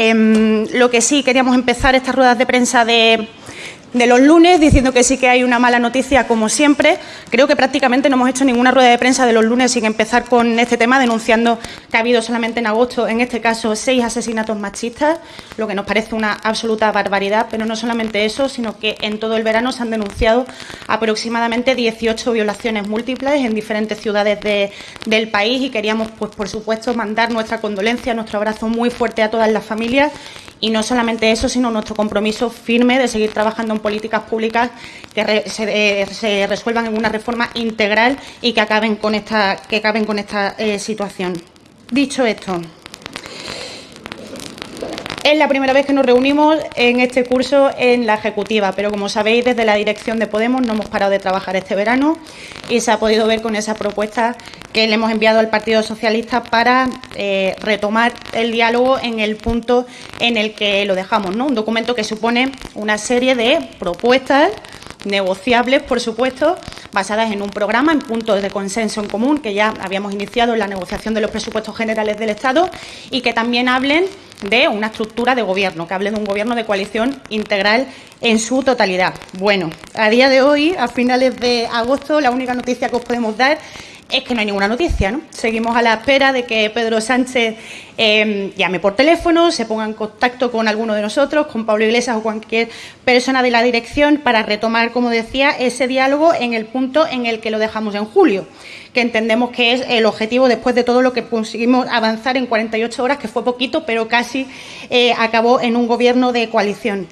Em, lo que sí, queríamos empezar estas ruedas de prensa de, de los lunes, diciendo que sí que hay una mala noticia, como siempre. Creo que prácticamente no hemos hecho ninguna rueda de prensa de los lunes sin empezar con este tema, denunciando que ha habido solamente en agosto, en este caso, seis asesinatos machistas, lo que nos parece una absoluta barbaridad. Pero no solamente eso, sino que en todo el verano se han denunciado aproximadamente 18 violaciones múltiples en diferentes ciudades del país y queríamos, pues por supuesto, mandar nuestra condolencia, nuestro abrazo muy fuerte a todas las familias y no solamente eso, sino nuestro compromiso firme de seguir trabajando en políticas públicas que eh, se, resuelvan en una reforma integral y que acaben con esta, que acaben con esta eh, situación. Dicho esto, es la primera vez que nos reunimos en este curso en la Ejecutiva, pero como sabéis, desde la dirección de Podemos no hemos parado de trabajar este verano y se ha podido ver con esa propuesta que le hemos enviado al Partido Socialista para eh, retomar el diálogo en el punto en el que lo dejamos, ¿no? Un documento que supone una serie de propuestas negociables, por supuesto, basadas en un programa, en puntos de consenso en común que ya habíamos iniciado en la negociación de los presupuestos generales del Estado y que también hablen de una estructura de gobierno, que hablen de un gobierno de coalición integral en su totalidad. Bueno, a día de hoy, a finales de agosto, la única noticia que os podemos dar es que no hay ninguna noticia. ¿no? Seguimos a la espera de que Pedro Sánchez em, llame por teléfono, se ponga en contacto con alguno de nosotros, con Pablo Iglesias o cualquier persona de la dirección para retomar, como decía, ese diálogo en el punto en el que lo dejamos en julio, que entendemos que es el objetivo después de todo lo que conseguimos avanzar en 48 horas, que fue poquito, pero casi eh, acabó en un gobierno de coalición.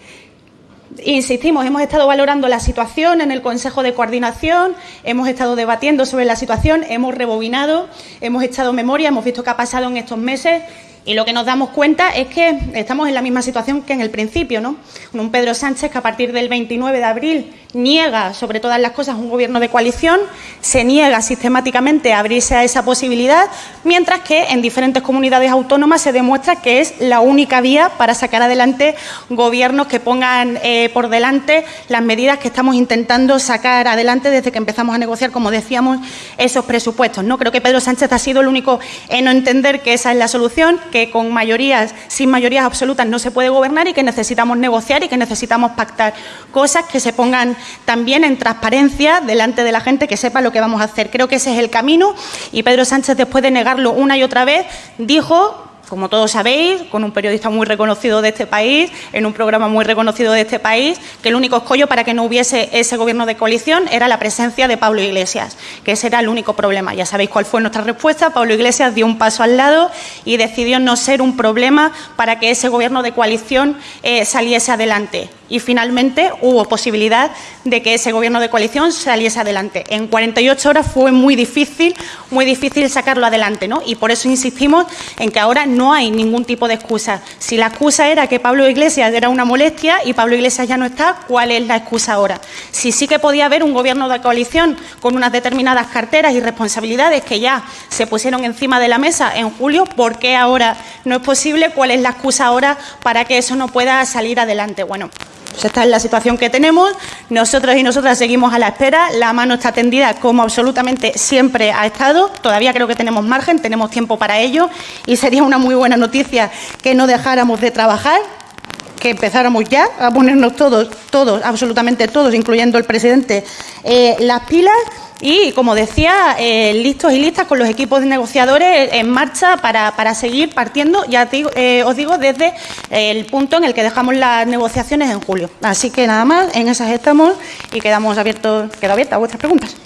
Insistimos, hemos estado valorando la situación en el Consejo de Coordinación, hemos estado debatiendo sobre la situación, hemos rebobinado, hemos echado memoria, hemos visto qué ha pasado en estos meses y lo que nos damos cuenta es que estamos en la misma situación que en el principio, ¿no? Un Pedro Sánchez que a partir del 29 de abril niega sobre todas las cosas un gobierno de coalición, se niega sistemáticamente a abrirse a esa posibilidad, mientras que en diferentes comunidades autónomas se demuestra que es la única vía para sacar adelante gobiernos que pongan eh, por delante las medidas que estamos intentando sacar adelante desde que empezamos a negociar, como decíamos, esos presupuestos. No creo que Pedro Sánchez ha sido el único en no entender que esa es la solución, que con mayorías, sin mayorías absolutas no se puede gobernar y que necesitamos negociar y que necesitamos pactar cosas que se pongan también en transparencia delante de la gente que sepa lo que vamos a hacer. Creo que ese es el camino y Pedro Sánchez, después de negarlo una y otra vez, dijo como todos sabéis, con un periodista muy reconocido de este país, en un programa muy reconocido de este país, que el único escollo para que no hubiese ese gobierno de coalición era la presencia de Pablo Iglesias, que ese era el único problema. Ya sabéis cuál fue nuestra respuesta. Pablo Iglesias dio un paso al lado y decidió no ser un problema para que ese gobierno de coalición eh, saliese adelante y finalmente hubo posibilidad de que ese gobierno de coalición saliese adelante. En 48 horas fue muy difícil, muy difícil sacarlo adelante, ¿no? Y por eso insistimos en que ahora no hay ningún tipo de excusa. Si la excusa era que Pablo Iglesias era una molestia y Pablo Iglesias ya no está, ¿cuál es la excusa ahora? Si sí que podía haber un gobierno de coalición con unas determinadas carteras y responsabilidades que ya se pusieron encima de la mesa en julio, ¿por qué ahora no es posible? ¿Cuál es la excusa ahora para que eso no pueda salir adelante? Bueno, pues esta es la situación que tenemos. Nosotros y nosotras seguimos a la espera. La mano está tendida como absolutamente siempre ha estado. Todavía creo que tenemos margen, tenemos tiempo para ello y sería una muy buena noticia que no dejáramos de trabajar que empezáramos ya a ponernos todos, todos, absolutamente todos, incluyendo el presidente, eh, las pilas y, como decía, eh, listos y listas con los equipos de negociadores en marcha para, para seguir partiendo, ya eh, os digo, desde el punto en el que dejamos las negociaciones en julio. Así que nada más, en esas estamos y quedamos abiertos, quedo abierta a vuestras preguntas.